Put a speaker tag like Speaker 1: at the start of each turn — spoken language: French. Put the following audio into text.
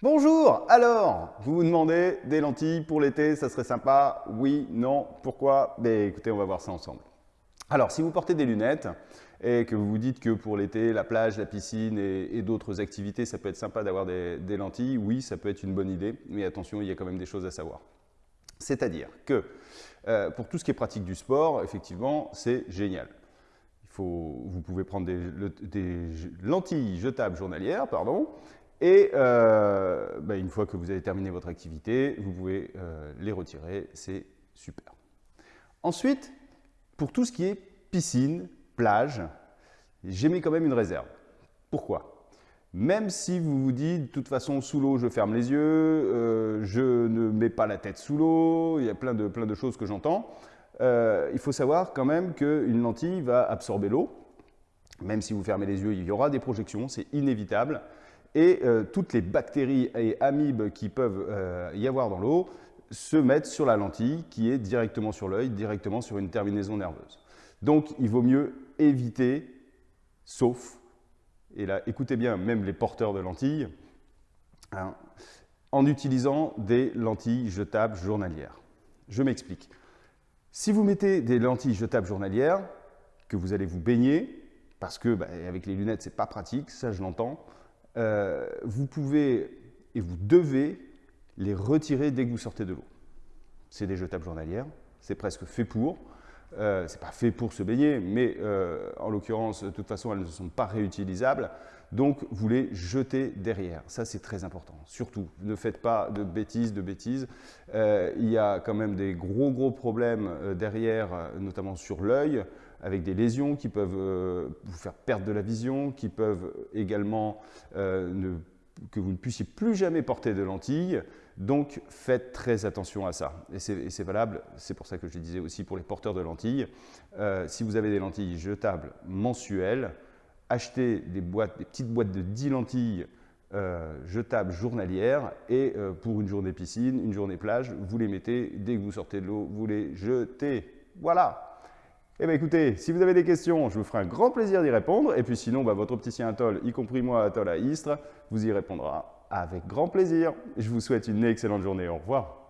Speaker 1: Bonjour Alors, vous vous demandez des lentilles pour l'été, ça serait sympa? Oui, non, pourquoi? Ben écoutez, on va voir ça ensemble. Alors, si vous portez des lunettes et que vous vous dites que pour l'été, la plage, la piscine et, d'autres activités, ça peut être sympa d'avoir des, lentilles, oui, ça peut être une bonne idée, mais attention, il y a quand même des choses à savoir. C'est-à-dire que euh, pour tout ce qui est pratique du sport, effectivement, c'est génial. Faut, vous pouvez prendre des, des lentilles jetables journalières, pardon, et euh, bah, une fois que vous avez terminé votre activité, vous pouvez euh, les retirer, c'est super. Ensuite, pour tout ce qui est piscine, plage, j'ai mis quand même une réserve. Pourquoi? Même si vous vous dites, de toute façon, sous l'eau, je ferme les yeux, euh, je ne mets pas la tête sous l'eau, il y a plein de, plein de choses que j'entends, il faut savoir quand même qu'une lentille va absorber l'eau. Même si vous fermez les yeux, il y aura des projections, c'est inévitable et euh, toutes les bactéries et amibes qui peuvent euh, y avoir dans l'eau se mettent sur la lentille qui est directement sur l'œil, directement sur une terminaison nerveuse. Donc il vaut mieux éviter, sauf, et là écoutez bien, même les porteurs de lentilles, hein, en utilisant des lentilles jetables journalières. Je m'explique. Si vous mettez des lentilles jetables journalières, que vous allez vous baigner, parce que bah, avec les lunettes, c'est pas pratique, ça je l'entends, euh, vous pouvez et vous devez les retirer dès que vous sortez de l'eau. C'est des jetables journalières, c'est presque fait pour. Euh, c'est pas fait pour se baigner, mais euh, en l'occurrence, de toute façon, elles ne sont pas réutilisables. Donc, vous les jetez derrière. Ça, c'est très important. Surtout, ne faites pas de bêtises, de bêtises. Euh, il y a quand même des gros, gros problèmes derrière, notamment sur l'œil, avec des lésions qui peuvent vous faire perdre de la vision, qui peuvent également que vous ne puissiez plus jamais porter de lentilles. Donc, faites très attention à ça. Et c'est valable, c'est pour ça que je disais aussi pour les porteurs de lentilles. Euh, si vous avez des lentilles jetables mensuelles, achetez des petites boîtes de 10 lentilles euh, jetables journalières et euh, pour une journée piscine, une journée plage, vous les mettez, dès que vous sortez de l'eau, vous les jetez. Voilà eh bien écoutez, si vous avez des questions, je vous ferai un grand plaisir d'y répondre. Et puis sinon, bah, votre opticien Atoll, y compris moi, Atoll à Istres, vous y répondra avec grand plaisir. Je vous souhaite une excellente journée. Au revoir.